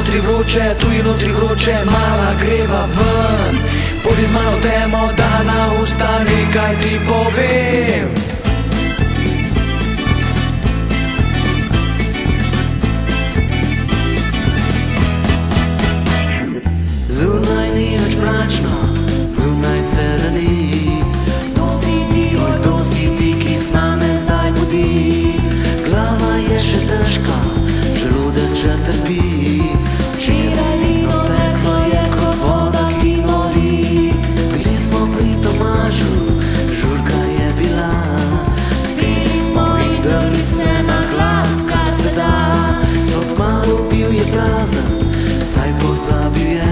notri vroče, tu je notri vroče, mala greva ven. Pojdi z mano temo, da na usta nekaj ti povem. casa, sai por sabiá.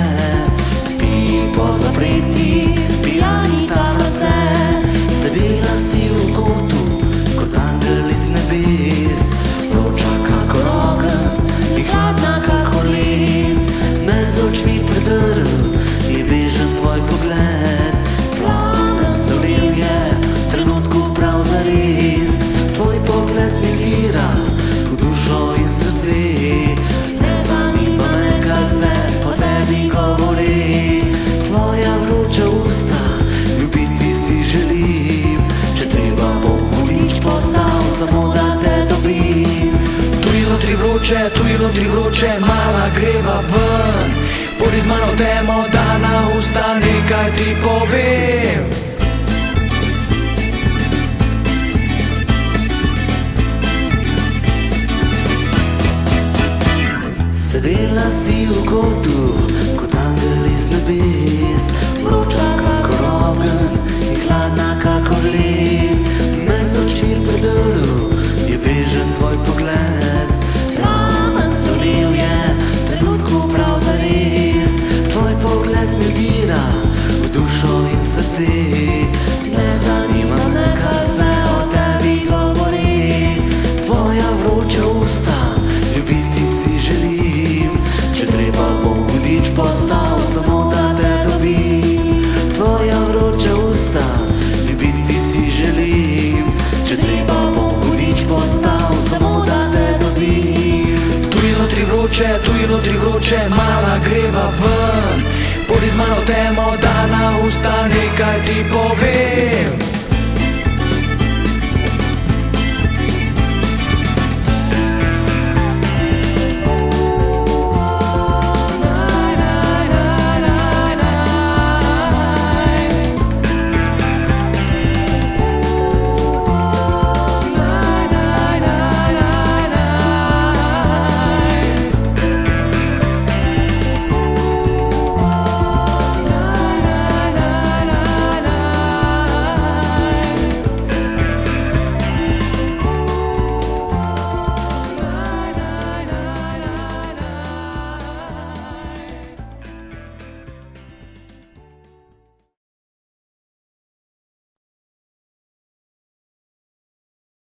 vroče, tu je notri vroče, mala greva ven. Pojdi z mano temo, da na usta nekaj ti povem. Sedela si v kotu, kot angel iz nebes. vroče, tu je notri vroče, mala greva ven. Pojdi z mano temo, da na usta nekaj ti povem